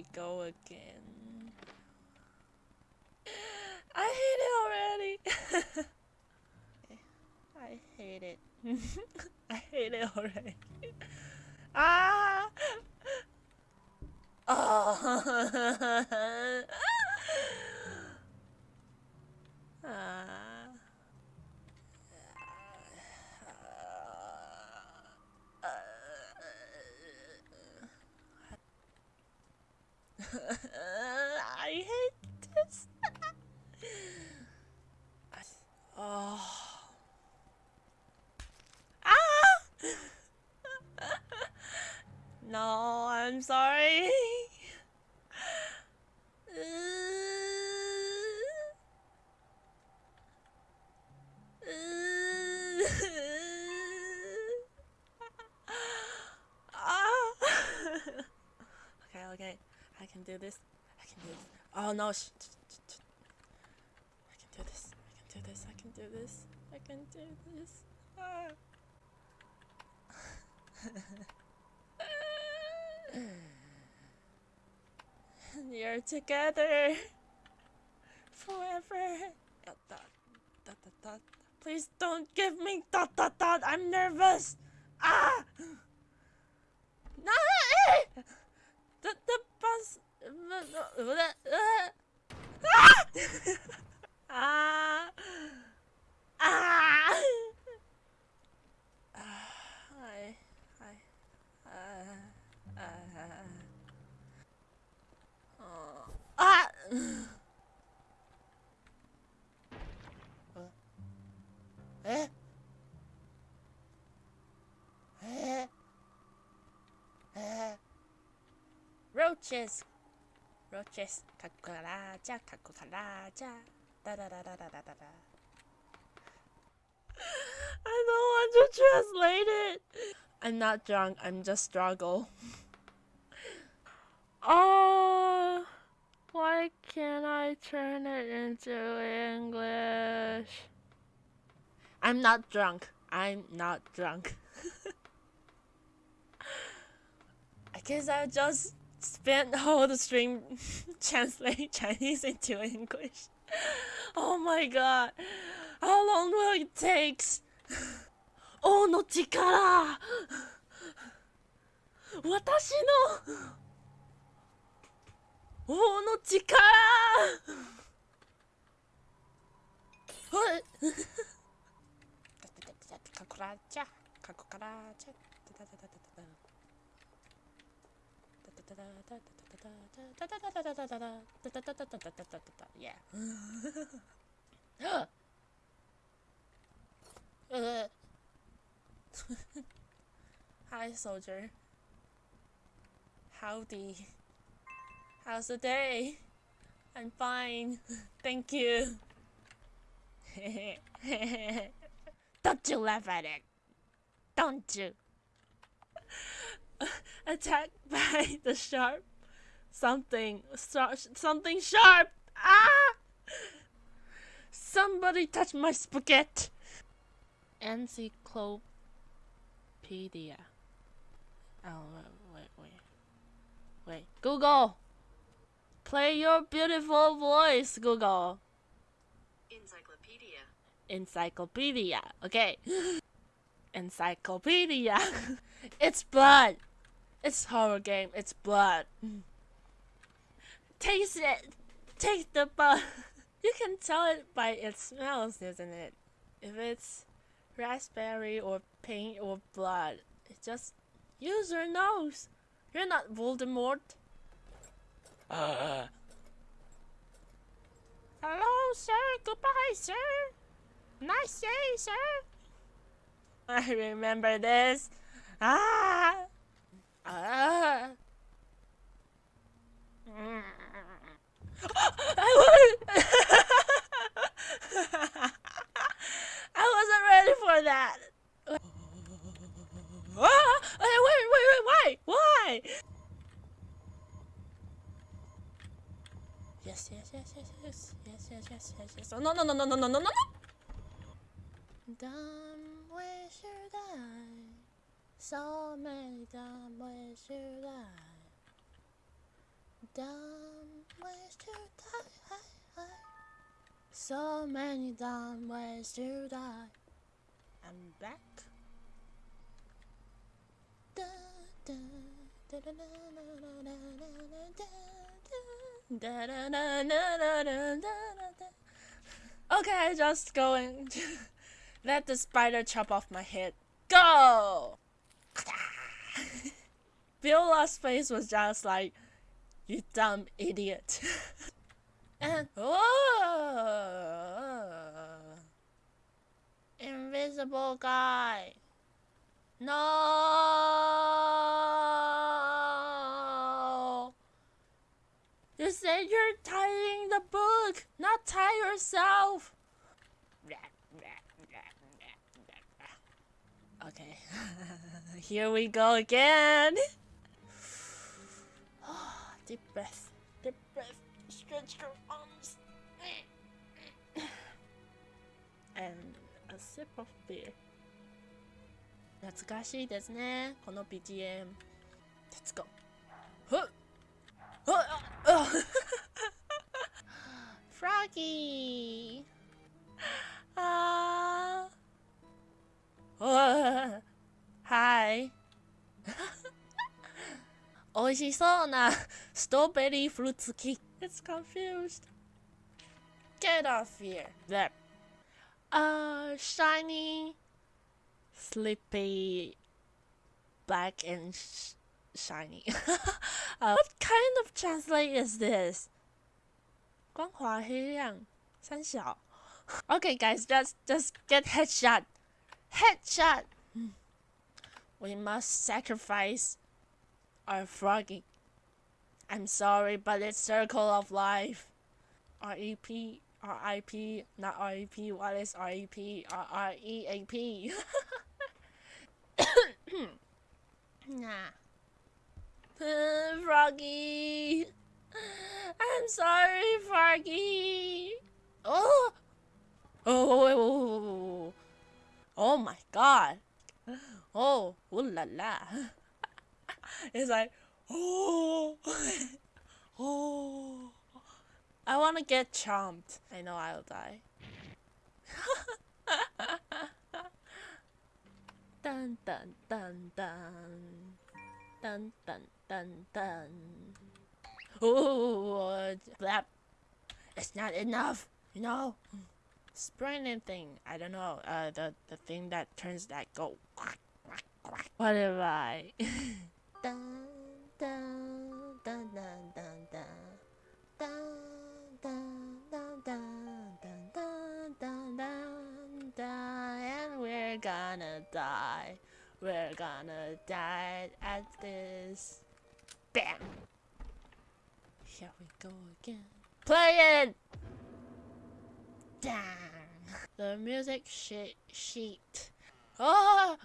we go again. I hate it already. I hate it. I hate it already. Ah! Oh. ah. I hate this. oh. Ah! no, I'm sorry. Ah. okay, okay. I can do this. I can do this. Oh no! Sh- I can do this. I can do this. I can do this. I can do this. Ah. You're together forever. Dot, dot, dot, dot, dot. Please don't give me dot dot dot. I'm nervous. Ah! No! The the bus. Roaches! 로체스 갖고 가라자 갖고 가라자 따라라라라라라 I don't want to translate it. I'm not drunk I'm just struggle. Oh why can't I turn it into English? I'm not drunk I'm not drunk. I guess I'll just spent all the stream translate Chinese into English. Oh my god. How long will it take? Oh no 力私の王の力はいカコラチャカコカラチャ Yeah. Uh. Hi, soldier. Howdy. How's the day? I'm fine. Thank you. Don't you laugh at it. Don't you? Attacked by the sharp something. Star- something sharp. Ah! Somebody touch my spaghetti. Encyclopedia. Oh, wait, wait, wait. Wait. Google! Play your beautiful voice, Google. Encyclopedia. Encyclopedia. Okay. Encyclopedia. it's blood. It's horror game. It's blood. Taste it. Taste the blood. You can tell it by its smells, isn't it? If it's raspberry or paint or blood, it just use your nose. You're not Voldemort. Uh. Hello, sir. Goodbye, sir. Nice day, sir. I remember this. Ah. Ah. I was I wasn't ready for that. Ah! Wait, wait, wait, why? Why? Yes, yes, yes, yes, yes, yes, yes, yes, yes, yes. Oh, no, no, no, no, no, no, no, no. Dumb, I? So many dumb, waste your time. Don't waste your. So many dumb ways to die. I'm back. Okay, just going. Let the spider chop off my head. Go! Viola's face was just like, you dumb idiot. and oh, invisible guy. No. You said you're tying the book, not tie yourself. Okay, here we go again. Deep breath. Deep breath. Stretch your arms. and a sip of beer. 懐かしいですね。この BGM。Let's go. ふっあっ Froggy! あー。Hi! 美味しそうなストロベリーフルーツキー It's confused. Get off here. That. Uh, shiny, sleepy, black and sh shiny. uh, what kind of translate is this? 光滑黑亮，三小。Okay, guys, just just get headshot. Headshot. We must sacrifice our froggy. I'm sorry, but it's circle of life. R-E-P, R-I-P, not R-E-P. What is R-E-P? R-R-E-A-P. nah. Froggy. I'm sorry, Froggy. Oh. Oh, oh, oh, oh my god. Oh, ooh la la. it's like, oh, oh. I want to get chomped. I know I'll die. dun dun dun dun. Dun dun dun dun. Oh, that. It's not enough, you know? Sprinting thing. I don't know. Uh, the, the thing that turns that go. What am I? And we're gonna die. We're gonna die at this. Bam! Here we go again. Play it! Damn! The music sheet. sheet. Oh!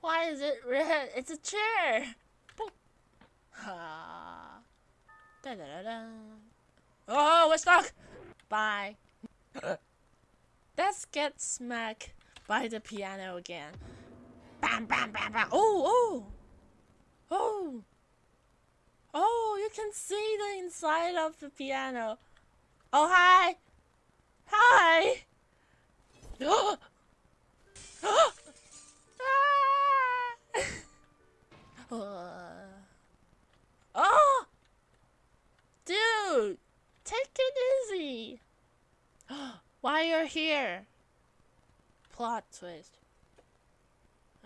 Why is it red? It's a chair! Ha. Da da da da. Oh, we're stuck! Bye. Let's get smacked by the piano again. Bam, bam, bam, bam. Oh, oh! Oh! Oh, you can see the inside of the piano. Oh, hi! Hi! Ah. Oh! oh! Dude! Take it easy! Why you're here? Plot twist.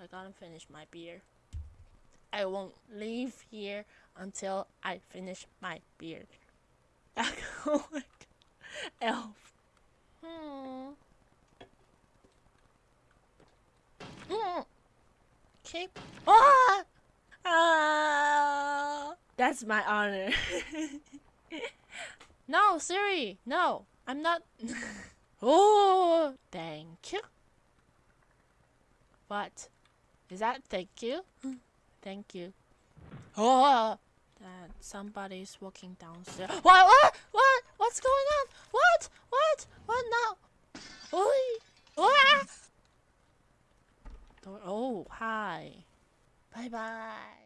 I gotta finish my beer. I won't leave here until I finish my beer. Elf. Hmm. Hmm. Keep. Ah! That's my honor. no, Siri. No, I'm not. oh, thank you. What? Is that thank you? thank you. Oh, that somebody's walking downstairs. What? What? What? What's going on? What? What? What now? Oh, hi. Bye bye.